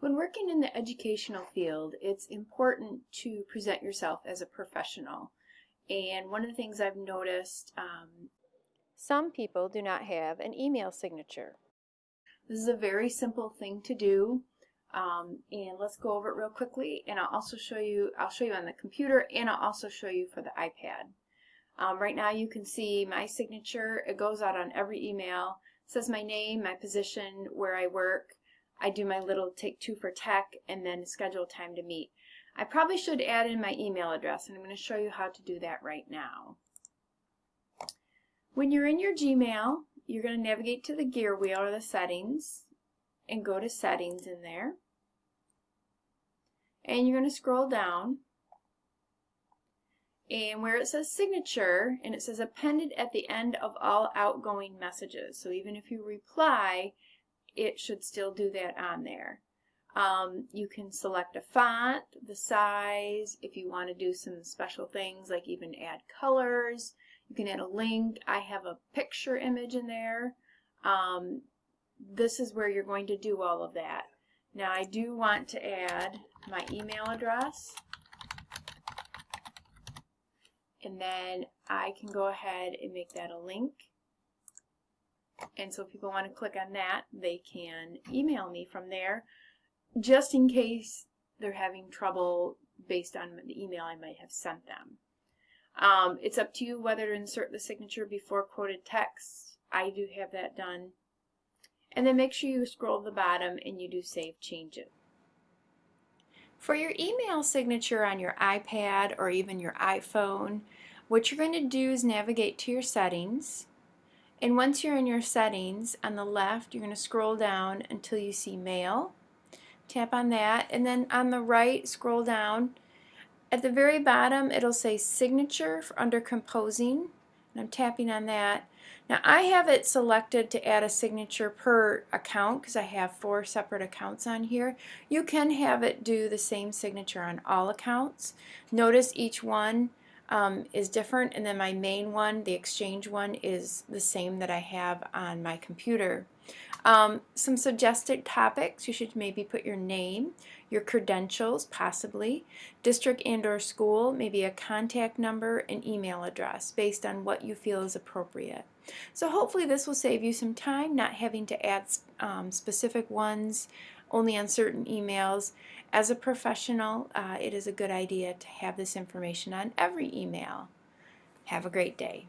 When working in the educational field, it's important to present yourself as a professional. And one of the things I've noticed, um, some people do not have an email signature. This is a very simple thing to do. Um, and let's go over it real quickly and I'll also show you, I'll show you on the computer and I'll also show you for the iPad. Um, right now you can see my signature, it goes out on every email, it says my name, my position, where I work, I do my little take two for tech and then schedule time to meet. I probably should add in my email address and I'm going to show you how to do that right now. When you're in your Gmail, you're going to navigate to the gear wheel or the settings and go to settings in there. And you're going to scroll down and where it says signature and it says appended at the end of all outgoing messages. So even if you reply, it should still do that on there. Um, you can select a font, the size, if you want to do some special things like even add colors. You can add a link. I have a picture image in there. Um, this is where you're going to do all of that. Now I do want to add my email address and then I can go ahead and make that a link and so if people want to click on that, they can email me from there, just in case they're having trouble based on the email I might have sent them. Um, it's up to you whether to insert the signature before quoted text. I do have that done. And then make sure you scroll to the bottom and you do save changes. For your email signature on your iPad or even your iPhone, what you're going to do is navigate to your settings and once you're in your settings, on the left, you're going to scroll down until you see Mail. Tap on that, and then on the right, scroll down. At the very bottom, it'll say Signature under Composing, and I'm tapping on that. Now I have it selected to add a signature per account because I have four separate accounts on here. You can have it do the same signature on all accounts. Notice each one um, is different and then my main one, the exchange one, is the same that I have on my computer. Um, some suggested topics, you should maybe put your name, your credentials, possibly, district and or school, maybe a contact number, and email address based on what you feel is appropriate. So hopefully this will save you some time, not having to add um, specific ones only on certain emails. As a professional, uh, it is a good idea to have this information on every email. Have a great day.